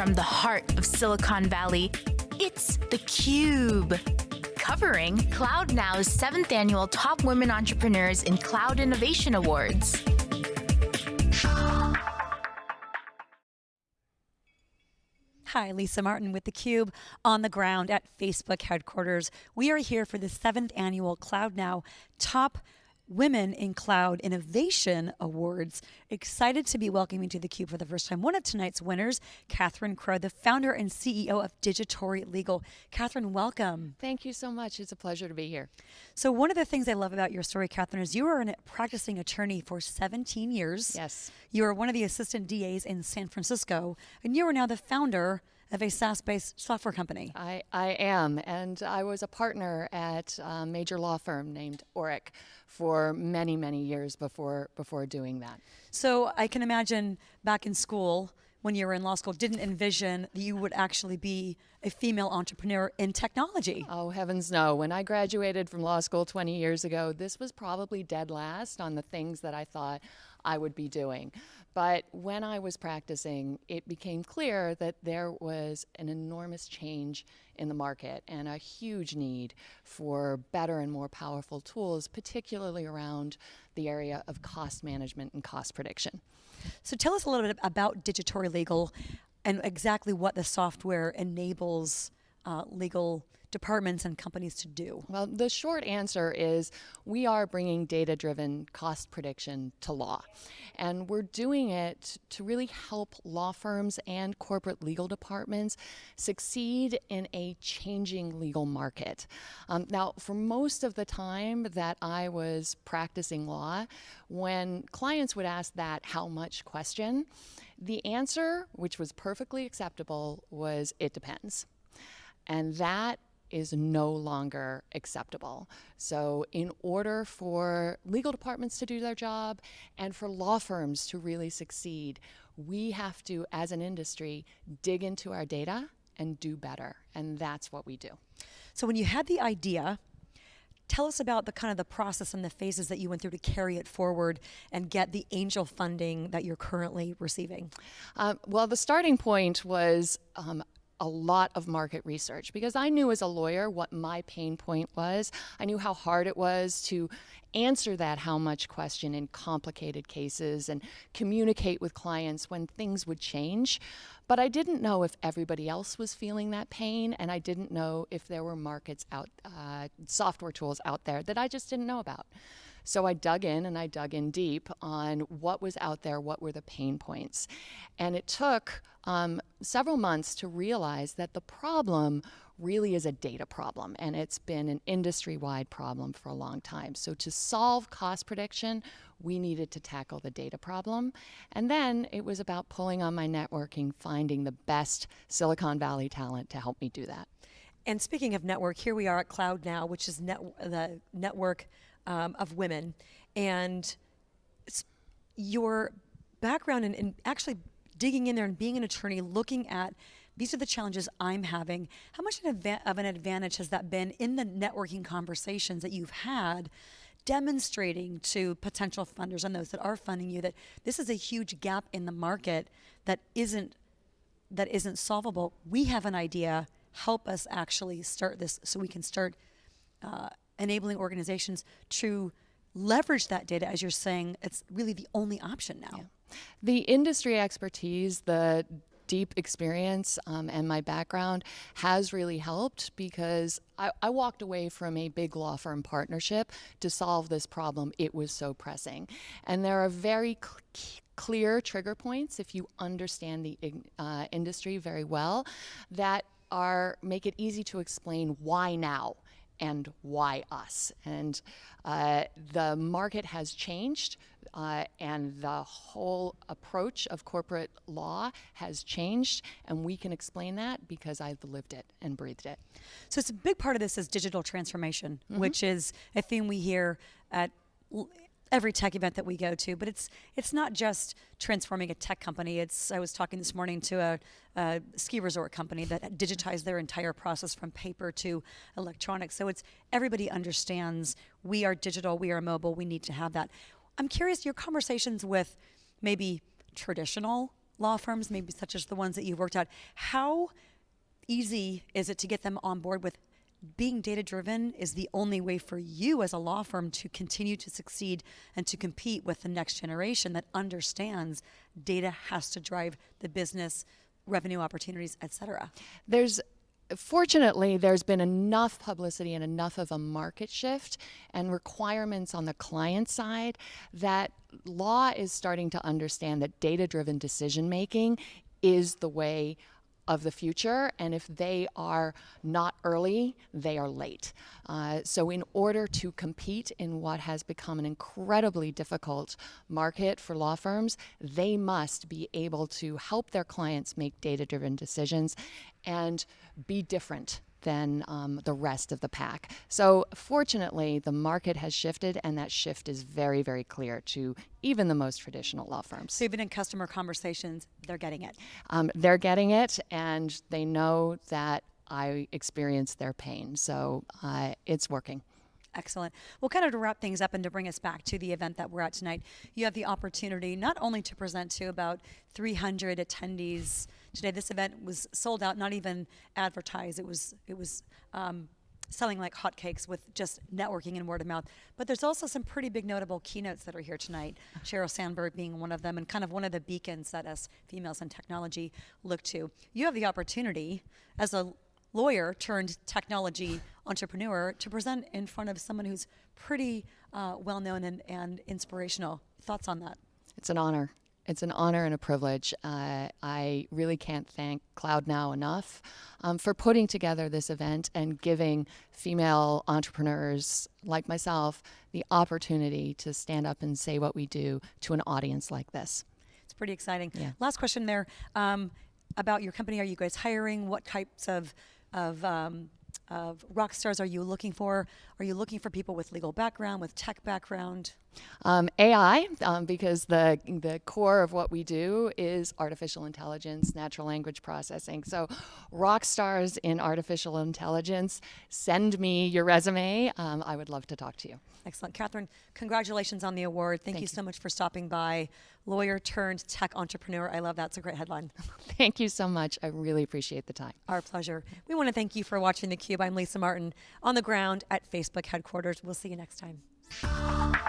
from the heart of Silicon Valley, it's theCUBE. Covering CloudNow's seventh annual Top Women Entrepreneurs in Cloud Innovation Awards. Hi, Lisa Martin with theCUBE on the ground at Facebook headquarters. We are here for the seventh annual CloudNow Top Women in Cloud Innovation Awards. Excited to be welcoming to theCUBE for the first time one of tonight's winners, Catherine Krow, the founder and CEO of Digitory Legal. Catherine, welcome. Thank you so much. It's a pleasure to be here. So one of the things I love about your story, Catherine, is you were a practicing attorney for 17 years. Yes. You were one of the assistant DAs in San Francisco, and you are now the founder of a SaaS-based software company. I, I am, and I was a partner at a major law firm named Orrick for many, many years before, before doing that. So I can imagine back in school, when you were in law school, didn't envision that you would actually be a female entrepreneur in technology. Oh, heavens no. When I graduated from law school 20 years ago, this was probably dead last on the things that I thought I would be doing. But when I was practicing, it became clear that there was an enormous change in the market and a huge need for better and more powerful tools, particularly around the area of cost management and cost prediction. So tell us a little bit about Digitory Legal and exactly what the software enables uh, legal departments and companies to do? Well, the short answer is we are bringing data-driven cost prediction to law. And we're doing it to really help law firms and corporate legal departments succeed in a changing legal market. Um, now, for most of the time that I was practicing law, when clients would ask that how much question, the answer, which was perfectly acceptable, was it depends. And that is no longer acceptable. So in order for legal departments to do their job and for law firms to really succeed, we have to, as an industry, dig into our data and do better. And that's what we do. So when you had the idea, tell us about the kind of the process and the phases that you went through to carry it forward and get the angel funding that you're currently receiving. Um, well, the starting point was um, a lot of market research because I knew as a lawyer what my pain point was. I knew how hard it was to answer that how much question in complicated cases and communicate with clients when things would change. But I didn't know if everybody else was feeling that pain and I didn't know if there were markets out, uh, software tools out there that I just didn't know about. So I dug in and I dug in deep on what was out there, what were the pain points. And it took um, several months to realize that the problem really is a data problem and it's been an industry-wide problem for a long time. So to solve cost prediction, we needed to tackle the data problem. And then it was about pulling on my networking, finding the best Silicon Valley talent to help me do that. And speaking of network, here we are at Cloud Now, which is net, the network um, of women. And your background in actually digging in there and being an attorney, looking at these are the challenges I'm having. How much of an advantage has that been in the networking conversations that you've had, demonstrating to potential funders and those that are funding you that this is a huge gap in the market that isn't that isn't solvable. We have an idea. Help us actually start this so we can start uh, enabling organizations to leverage that data as you're saying it's really the only option now. Yeah. The industry expertise, the deep experience um, and my background has really helped because I, I, walked away from a big law firm partnership to solve this problem. It was so pressing. And there are very cl clear trigger points if you understand the uh, industry very well that are make it easy to explain why now and why us. And uh, the market has changed uh, and the whole approach of corporate law has changed and we can explain that because I've lived it and breathed it. So it's a big part of this is digital transformation, mm -hmm. which is a theme we hear at every tech event that we go to, but it's it's not just transforming a tech company. It's I was talking this morning to a, a, ski resort company that digitized their entire process from paper to electronics. So it's everybody understands we are digital, we are mobile, we need to have that. I'm curious your conversations with maybe traditional law firms, maybe such as the ones that you've worked at, how easy is it to get them on board with being data driven is the only way for you as a law firm to continue to succeed and to compete with the next generation that understands data has to drive the business revenue opportunities et cetera. There's fortunately, there's been enough publicity and enough of a market shift and requirements on the client side that law is starting to understand that data driven decision making is the way of the future, and if they are not early, they are late. Uh, so, in order to compete in what has become an incredibly difficult market for law firms, they must be able to help their clients make data driven decisions and be different than um, the rest of the pack. So, fortunately, the market has shifted, and that shift is very, very clear to even the most traditional law firms. So, even in customer conversations, they're getting it. Um, they're getting it, and they know that I experience their pain. So, uh, it's working. Excellent. Well, kind of to wrap things up and to bring us back to the event that we're at tonight, you have the opportunity not only to present to about 300 attendees today. This event was sold out, not even advertised. It was it was um, selling like hotcakes with just networking and word of mouth. But there's also some pretty big notable keynotes that are here tonight. Sheryl Sandberg being one of them, and kind of one of the beacons that us females in technology look to. You have the opportunity as a lawyer turned technology entrepreneur to present in front of someone who's pretty uh, well known and, and inspirational. Thoughts on that? It's an honor. It's an honor and a privilege. Uh, I really can't thank CloudNow enough um, for putting together this event and giving female entrepreneurs like myself the opportunity to stand up and say what we do to an audience like this. It's pretty exciting. Yeah. Last question there um, about your company. Are you guys hiring? What types of of um, of rock stars are you looking for? Are you looking for people with legal background, with tech background? Um, AI, um, because the the core of what we do is artificial intelligence, natural language processing. So, rock stars in artificial intelligence, send me your resume. Um, I would love to talk to you. Excellent, Catherine. Congratulations on the award. Thank, Thank you, you so much for stopping by. Lawyer turned tech entrepreneur. I love that. It's a great headline. thank you so much. I really appreciate the time. Our pleasure. We want to thank you for watching theCUBE. I'm Lisa Martin on the ground at Facebook headquarters. We'll see you next time.